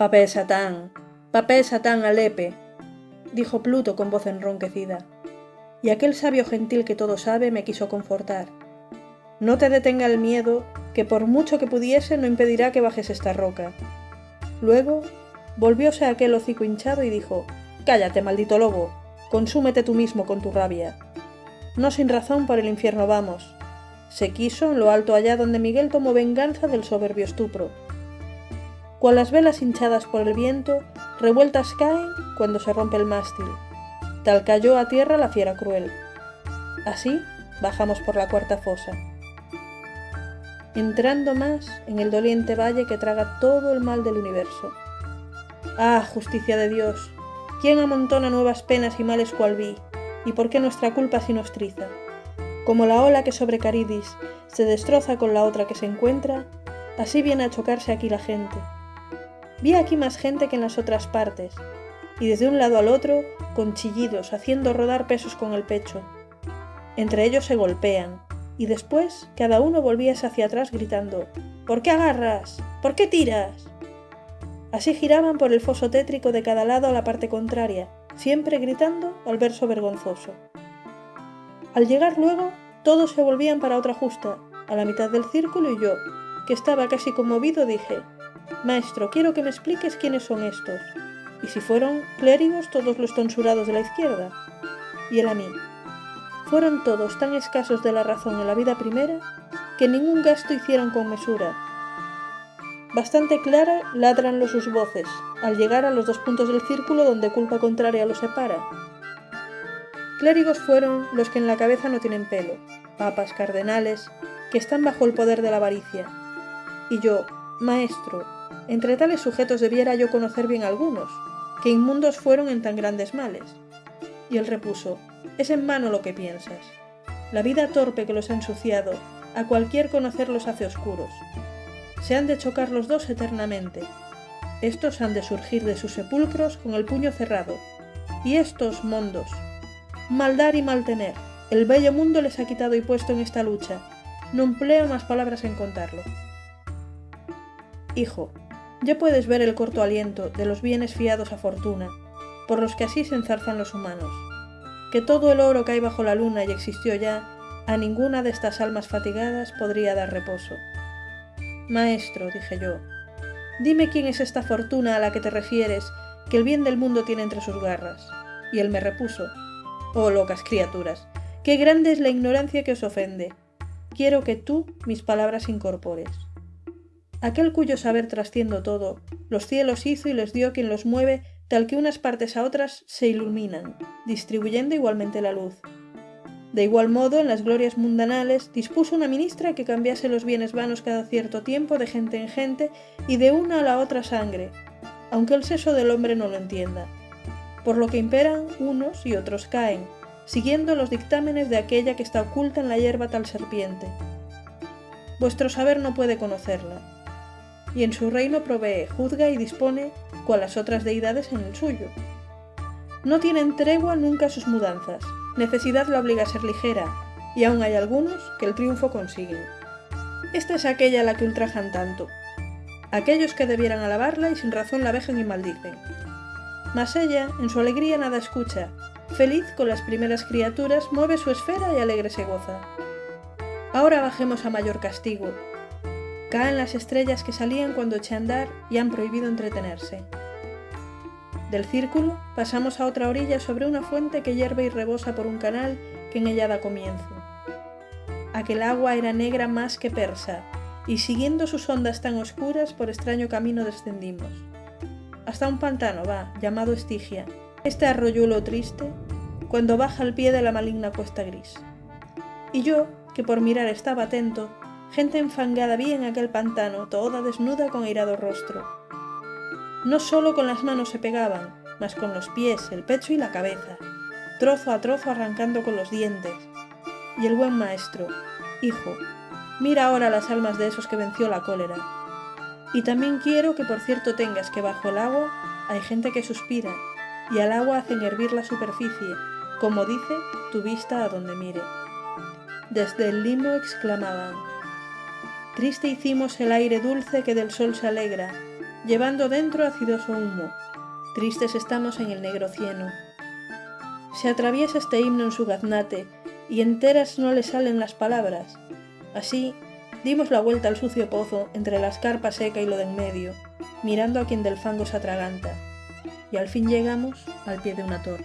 Papé Satán, papé Satán Alepe, dijo Pluto con voz enronquecida. Y aquel sabio gentil que todo sabe me quiso confortar. No te detenga el miedo, que por mucho que pudiese no impedirá que bajes esta roca. Luego volvióse aquel hocico hinchado y dijo, Cállate, maldito lobo, consúmete tú mismo con tu rabia. No sin razón por el infierno vamos. Se quiso en lo alto allá donde Miguel tomó venganza del soberbio estupro. Cual las velas hinchadas por el viento, revueltas caen cuando se rompe el mástil. Tal cayó a tierra la fiera cruel. Así bajamos por la cuarta fosa. Entrando más en el doliente valle que traga todo el mal del universo. Ah, justicia de Dios, ¿quién amontona nuevas penas y males cual vi? ¿Y por qué nuestra culpa si nos triza? Como la ola que sobre Caridis se destroza con la otra que se encuentra, así viene a chocarse aquí la gente. Vi aquí más gente que en las otras partes, y desde un lado al otro, con chillidos, haciendo rodar pesos con el pecho. Entre ellos se golpean, y después cada uno volvíase hacia atrás gritando ¿Por qué agarras? ¿Por qué tiras? Así giraban por el foso tétrico de cada lado a la parte contraria, siempre gritando al verso vergonzoso. Al llegar luego, todos se volvían para otra justa, a la mitad del círculo y yo, que estaba casi conmovido, dije, Maestro, quiero que me expliques quiénes son estos, y si fueron clérigos todos los tonsurados de la izquierda. Y él a mí, fueron todos tan escasos de la razón en la vida primera, que ningún gasto hicieron con mesura. Bastante clara ladran los sus voces, al llegar a los dos puntos del círculo donde culpa contraria los separa, Clérigos fueron los que en la cabeza no tienen pelo, papas, cardenales, que están bajo el poder de la avaricia. Y yo, maestro, entre tales sujetos debiera yo conocer bien algunos, que inmundos fueron en tan grandes males. Y él repuso, es en vano lo que piensas. La vida torpe que los ha ensuciado, a cualquier conocer los hace oscuros. Se han de chocar los dos eternamente. Estos han de surgir de sus sepulcros con el puño cerrado, y estos mondos, Maldar y maltener. El bello mundo les ha quitado y puesto en esta lucha. No empleo más palabras en contarlo. Hijo, ya puedes ver el corto aliento de los bienes fiados a fortuna, por los que así se enzarzan los humanos. Que todo el oro que hay bajo la luna y existió ya, a ninguna de estas almas fatigadas podría dar reposo. Maestro, dije yo, dime quién es esta fortuna a la que te refieres, que el bien del mundo tiene entre sus garras. Y él me repuso, Oh locas criaturas, qué grande es la ignorancia que os ofende. Quiero que tú mis palabras incorpores. Aquel cuyo saber trasciendo todo, los cielos hizo y les dio quien los mueve, tal que unas partes a otras se iluminan, distribuyendo igualmente la luz. De igual modo, en las glorias mundanales, dispuso una ministra que cambiase los bienes vanos cada cierto tiempo de gente en gente y de una a la otra sangre, aunque el seso del hombre no lo entienda por lo que imperan unos y otros caen, siguiendo los dictámenes de aquella que está oculta en la hierba tal serpiente. Vuestro saber no puede conocerla, y en su reino provee, juzga y dispone, cual las otras deidades en el suyo. No tienen tregua nunca sus mudanzas, necesidad la obliga a ser ligera, y aún hay algunos que el triunfo consiguen. Esta es aquella a la que ultrajan tanto, aquellos que debieran alabarla y sin razón la vejan y maldicen, mas ella, en su alegría nada escucha, feliz con las primeras criaturas, mueve su esfera y alegre se goza. Ahora bajemos a mayor castigo. Caen las estrellas que salían cuando eché a andar y han prohibido entretenerse. Del círculo pasamos a otra orilla sobre una fuente que hierve y rebosa por un canal que en ella da comienzo. Aquel agua era negra más que persa, y siguiendo sus ondas tan oscuras por extraño camino descendimos hasta un pantano va, llamado Estigia, este arroyuelo triste, cuando baja al pie de la maligna cuesta gris. Y yo, que por mirar estaba atento, gente enfangada vi en aquel pantano, toda desnuda con airado rostro. No solo con las manos se pegaban, mas con los pies, el pecho y la cabeza, trozo a trozo arrancando con los dientes. Y el buen maestro, hijo, mira ahora las almas de esos que venció la cólera, y también quiero que por cierto tengas que bajo el agua hay gente que suspira, y al agua hacen hervir la superficie, como dice tu vista a donde mire. Desde el limo exclamaban, Triste hicimos el aire dulce que del sol se alegra, llevando dentro acidoso humo. Tristes estamos en el negro cieno. Se atraviesa este himno en su gaznate, y enteras no le salen las palabras. Así, dimos la vuelta al sucio pozo entre la escarpa seca y lo de en medio, mirando a quien del fango se atraganta, y al fin llegamos al pie de una torre.